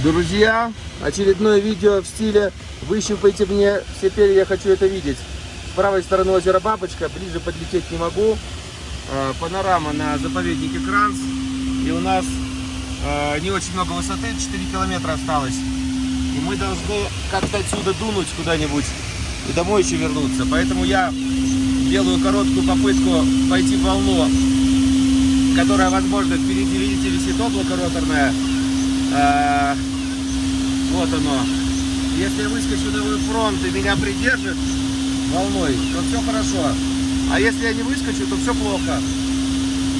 Друзья, очередное видео в стиле «Выщупайте мне все перья, я хочу это видеть». С правой стороны озера Бабочка, ближе подлететь не могу. Э, панорама на заповеднике Кранц. И у нас э, не очень много высоты, 4 километра осталось. И мы должны как-то отсюда дунуть куда-нибудь и домой еще вернуться. Поэтому я делаю короткую попытку пойти в волну, которая, возможно, впереди, видите, висит облако роторное. А, вот оно. Если я выскочу на фронт и меня придержит волной, то все хорошо. А если я не выскочу, то все плохо.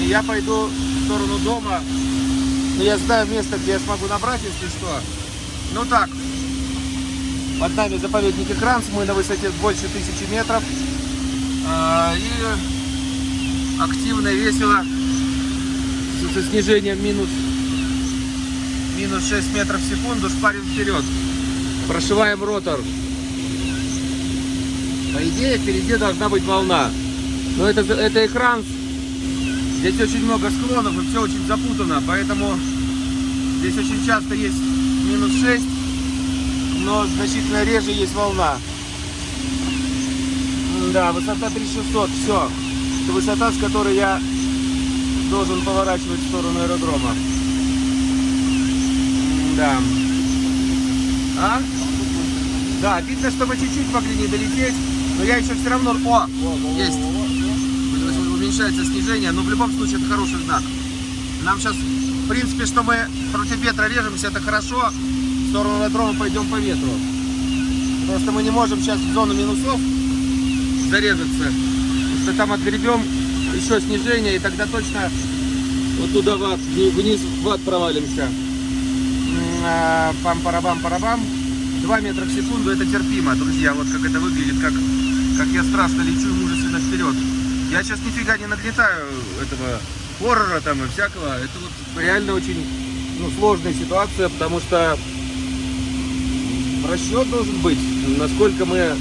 И я пойду в сторону дома. Но я знаю место, где я смогу набрать, если что. Ну так, под нами заповедник Экранс, мы на высоте больше тысячи метров. А, и активно, весело, со снижением минус минус 6 метров в секунду, шпарим вперед. Прошиваем ротор. По идее, впереди должна быть волна. Но это, это экран. Здесь очень много склонов и все очень запутано. Поэтому здесь очень часто есть минус 6, но значительно реже есть волна. Да, высота 3600, все. Это высота, с которой я должен поворачивать в сторону аэродрома. Да. А? Да, видно, что мы чуть-чуть могли не долететь, но я еще все равно... О, есть. Уменьшается снижение, но в любом случае это хороший знак. Нам сейчас, в принципе, что мы против ветра режемся, это хорошо. В сторону аэродрома пойдем по ветру. Просто мы не можем сейчас в зону минусов зарезаться. Потому что там отгребем еще снижение, и тогда точно вот туда в ад, вниз в ад провалимся пам-парабам-парабам. 2 метра в секунду это терпимо, друзья. Вот как это выглядит, как, как я страшно лечу мужественно вперед. Я сейчас нифига не нагнетаю этого хоррора там и всякого. Это вот реально очень ну, сложная ситуация, потому что расчет должен быть, насколько мы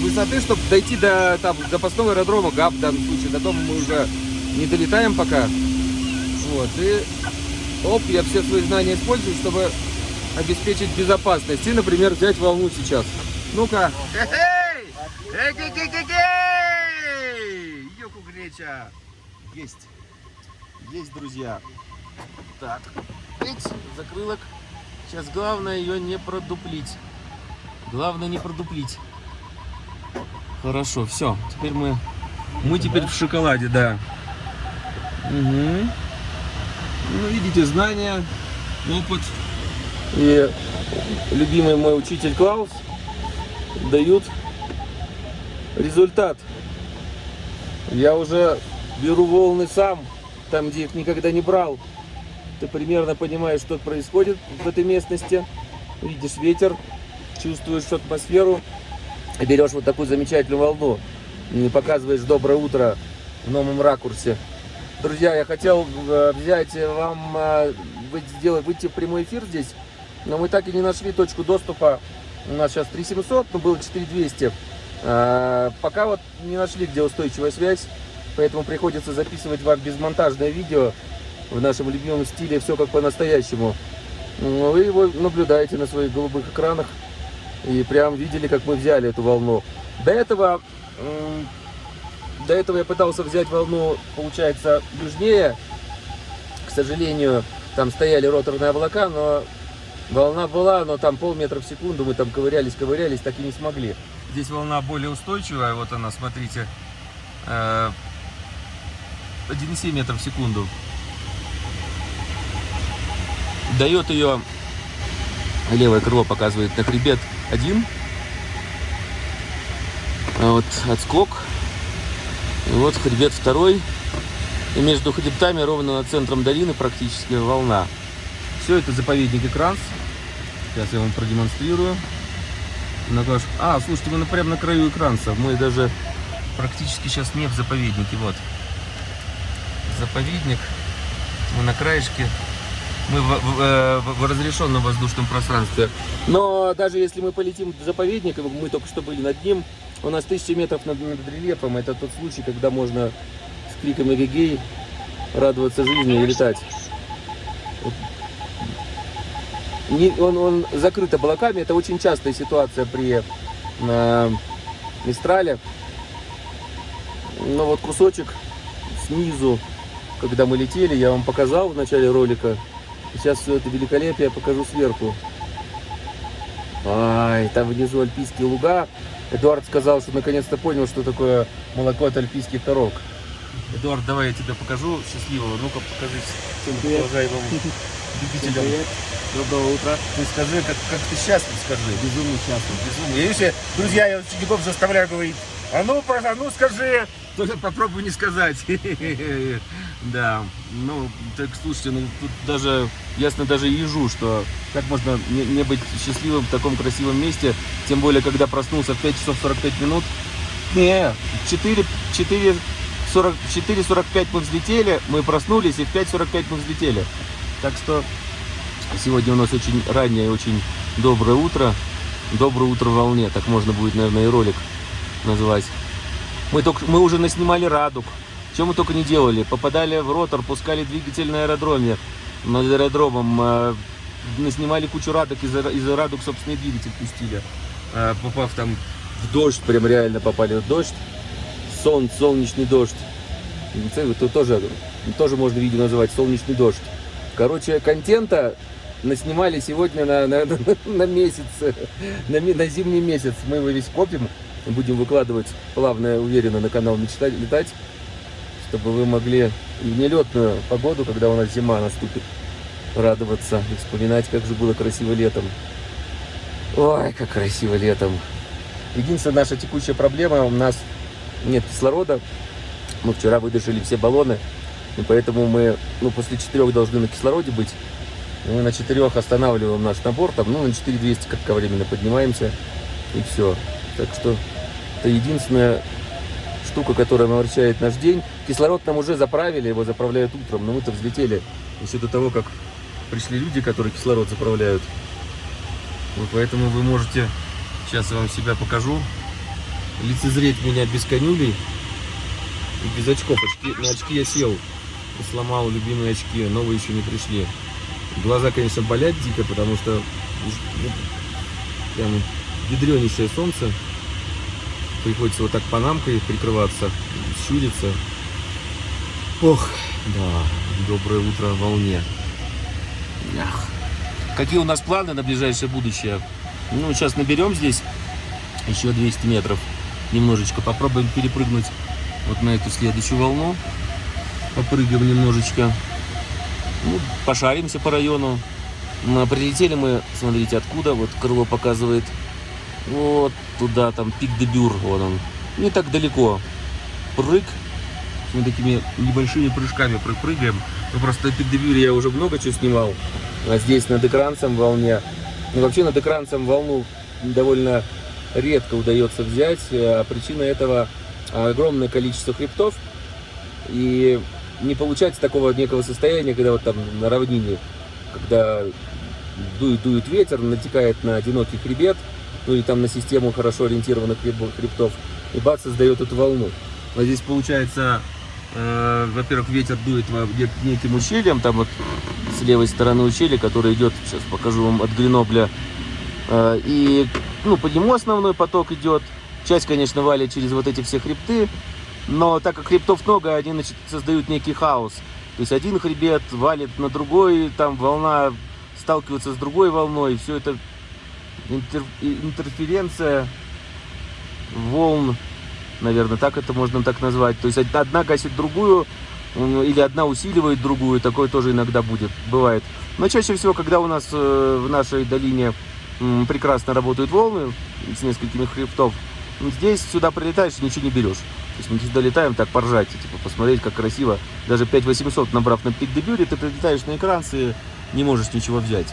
высоты, чтобы дойти до там, запасного аэродрома ГАП в данном случае. До дома мы уже не долетаем пока. Вот, и Оп, я все свои знания использую, чтобы обеспечить безопасность. И, например, взять волну сейчас. Ну-ка. Йоку греча. Есть. Есть, друзья. Так. Закрылок. Сейчас главное ее не продуплить. Главное не продуплить. Хорошо, все. Теперь мы... Мы теперь в шоколаде, да. Угу. Ну, видите, знания, опыт и любимый мой учитель Клаус дают результат. Я уже беру волны сам, там, где их никогда не брал. Ты примерно понимаешь, что происходит в этой местности. Видишь ветер, чувствуешь атмосферу, берешь вот такую замечательную волну. И показываешь доброе утро в новом ракурсе. Друзья, я хотел э, взять вам, э, сделать, выйти в прямой эфир здесь, но мы так и не нашли точку доступа. У нас сейчас 3700, но было 4200. Э, пока вот не нашли, где устойчивая связь, поэтому приходится записывать вам безмонтажное видео в нашем любимом стиле, все как по-настоящему. Вы его наблюдаете на своих голубых экранах и прям видели, как мы взяли эту волну. До этого до этого я пытался взять волну, получается, южнее. К сожалению, там стояли роторные облака, но волна была, но там полметра в секунду мы там ковырялись, ковырялись, так и не смогли. Здесь волна более устойчивая, вот она, смотрите, 1,7 э, метров в секунду. Дает ее, левое крыло показывает на хребет 1. А вот отскок вот хребет второй. И между хребтами, ровно над центром долины, практически волна. Все это заповедник Экранс. Сейчас я вам продемонстрирую. А, слушайте, мы прямо на краю экранца. Мы даже практически сейчас не в заповеднике. Вот. Заповедник. Мы на краешке. Мы в, в, э, в, в разрешенном воздушном пространстве. Но даже если мы полетим в заповедник, мы только что были над ним, у нас 1000 метров над, над рельефом. Это тот случай, когда можно с криком эгегей радоваться жизни и летать. Не, он, он закрыт облаками. Это очень частая ситуация при э, Мистрале. Но вот кусочек снизу, когда мы летели, я вам показал в начале ролика. Сейчас все это великолепие покажу сверху. Ай, там внизу альпийские луга. Эдуард сказал, что наконец-то понял, что такое молоко от альпийских коров. Эдуард, давай я тебе покажу счастливого. Ну-ка, покажи всем уважаемым любителям. Доброго утра. Ты скажи, как, как ты счастлив, скажи. Безумно счастлив. Безумно. Я еще, друзья, я учеников заставляю говорить, а ну, а ну скажи, только попробуй не сказать. Да, ну, так слушайте, ну тут даже, ясно даже ежу, что как можно не, не быть счастливым в таком красивом месте, тем более, когда проснулся в 5 часов 45 минут. Не, 4, 4, 40, 4.45 мы взлетели, мы проснулись, и в 5.45 мы взлетели. Так что сегодня у нас очень раннее, очень доброе утро. Доброе утро в волне, так можно будет, наверное, и ролик назвать. Мы, только, мы уже наснимали радуг. Чем мы только не делали. Попадали в ротор, пускали двигатель на аэродроме. Над аэродромом. Э, наснимали кучу радуг, из, из радуг собственный двигатель пустили. Э, попав там в дождь, прям реально попали в дождь. Сон, солнечный дождь. Тут тоже, тоже можно видео называть солнечный дождь. Короче, контента наснимали сегодня на, на, на месяц, на, на зимний месяц. Мы его весь копим, будем выкладывать плавно, уверенно на канал Мечтать летать чтобы вы могли в нелетную погоду, когда у нас зима наступит, радоваться и вспоминать, как же было красиво летом. Ой, как красиво летом. Единственная наша текущая проблема, у нас нет кислорода. Мы вчера выдержали все баллоны, и поэтому мы ну, после четырех должны на кислороде быть. Мы на четырех останавливаем наш набор, там, ну, на 4200 кратковременно поднимаемся, и все. Так что это единственное штука, которая омрачает наш день. Кислород нам уже заправили, его заправляют утром, но мы-то взлетели еще до того, как пришли люди, которые кислород заправляют. Вот поэтому вы можете, сейчас я вам себя покажу, лицезреть меня без конюлей и без очков. Очки, на очки я сел и сломал любимые очки, новые еще не пришли. Глаза, конечно, болят дико, потому что ну, прям ядренейшее солнце приходится вот так панамкой прикрываться, щуриться. Ох, да, доброе утро волне. Ах. Какие у нас планы на ближайшее будущее? Ну, сейчас наберем здесь еще 200 метров. Немножечко попробуем перепрыгнуть вот на эту следующую волну. Попрыгаем немножечко. Ну, пошаримся по району. Ну, а прилетели мы, смотрите, откуда. Вот крыло показывает вот туда, там, пик де Бюр, вот он. Не так далеко. Прыг. Мы такими небольшими прыжками прыгаем. Ну, просто пик де Бюре я уже много чего снимал. А здесь над экранцем волне. Ну, вообще над экранцем волну довольно редко удается взять. А причина этого огромное количество хребтов. И не получается такого некого состояния, когда вот там на равнине, когда дует, дует ветер, натекает на одинокий хребет, ну или там на систему хорошо ориентированных хребтов, и бац, создает эту волну. А здесь получается, э, во-первых, ветер дует неким ущельем, там вот с левой стороны ущелья, который идет, сейчас покажу вам, от Гренобля, э, и ну, по нему основной поток идет. Часть, конечно, валит через вот эти все хребты, но так как хребтов много, они значит, создают некий хаос. То есть один хребет валит на другой, там волна сталкивается с другой волной, все это интер, интерференция волн, наверное, так это можно так назвать. То есть одна гасит другую, или одна усиливает другую, такое тоже иногда будет, бывает. Но чаще всего, когда у нас э, в нашей долине прекрасно работают волны с несколькими хребтов, здесь сюда прилетаешь ничего не берешь. То есть мы сюда летаем так поржать, типа посмотреть, как красиво. Даже 5800 набрав на пик дебюре, ты прилетаешь на экран и не можешь ничего взять.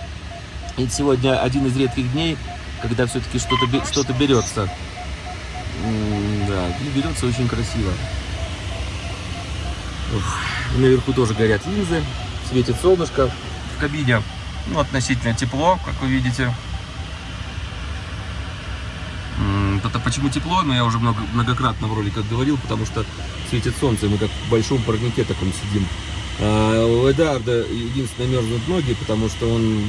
И сегодня один из редких дней, когда все-таки что-то что, -то, берется. Да, и берется очень красиво. Ух. Наверху тоже горят линзы, светит солнышко. В кабине ну, относительно тепло, как вы видите. Это почему тепло, но я уже много, многократно в роликах говорил, потому что светит солнце, мы как в большом парнике таком сидим. А у Эдарда единственное мерзнут ноги, потому что он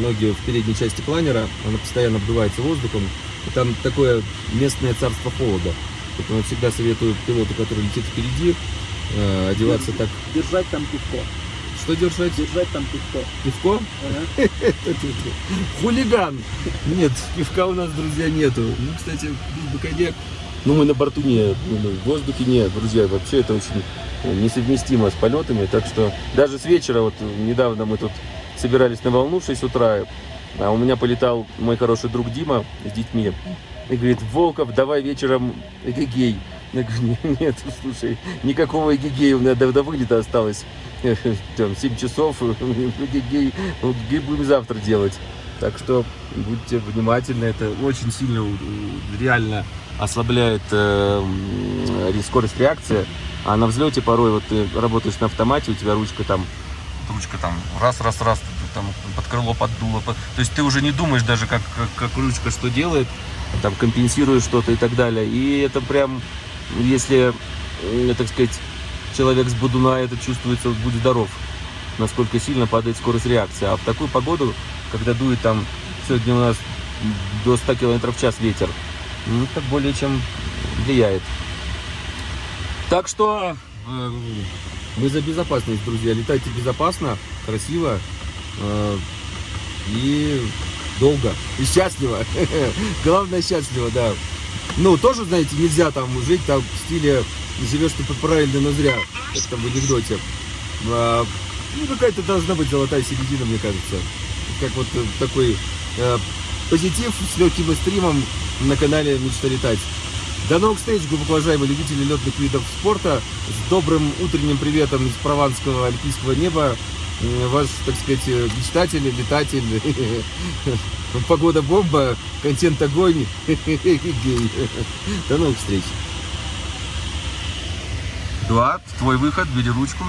ноги в передней части планера, она постоянно обдувается воздухом. И там такое местное царство холода. Поэтому всегда советую пилоту, который летит впереди, э, одеваться так. Держать там пивко. Что держать? Держать там пивко. Пивко? Ага. Хулиган! Нет, пивка у нас, друзья, нету. Ну, кстати, был бы коньяк. Ну, мы на борту не, ну, в воздухе нет, друзья. Вообще это очень несовместимо с полетами. Так что даже с вечера, вот недавно мы тут собирались на волну в 6 утра, а у меня полетал мой хороший друг Дима с детьми. И говорит, Волков, давай вечером эгегей. Я говорю, «Не- нет, слушай, никакого эгегея, у меня до, до вылета осталось там, 7 часов, эгегей, эгегей будем завтра делать. Так что будьте внимательны, это очень сильно у- реально ослабляет э, скорость реакции. А на взлете порой вот ты работаешь на автомате, у тебя ручка там, ручка там раз, раз, раз, ты там под крыло поддуло. под- То есть ты уже не думаешь даже, как, как, как ручка что делает, там компенсируешь что-то и так далее. И это прям, если, так сказать, человек с будуна это чувствуется, будь здоров, насколько сильно падает скорость реакции. А в такую погоду, когда дует там, сегодня у нас до 100 км в час ветер, ну, это более чем влияет. Так что э, вы за безопасность, друзья. Летайте безопасно, красиво э, и долго. И счастливо. Главное счастливо, да. Ну, тоже, знаете, нельзя там жить там в стиле живешь ты правильно, но зря, как там в анекдоте. А, ну, какая-то должна быть золотая середина, мне кажется. Как вот э, такой э, позитив с легким стримом на канале Мечта летать. До новых встреч, глубоко уважаемые любители летных видов спорта. С добрым утренним приветом из прованского альпийского неба. Ваш, так сказать, э, мечтатель, летатель. Погода бомба, контент огонь. Гей. До новых встреч. Эдуард, твой выход, бери ручку.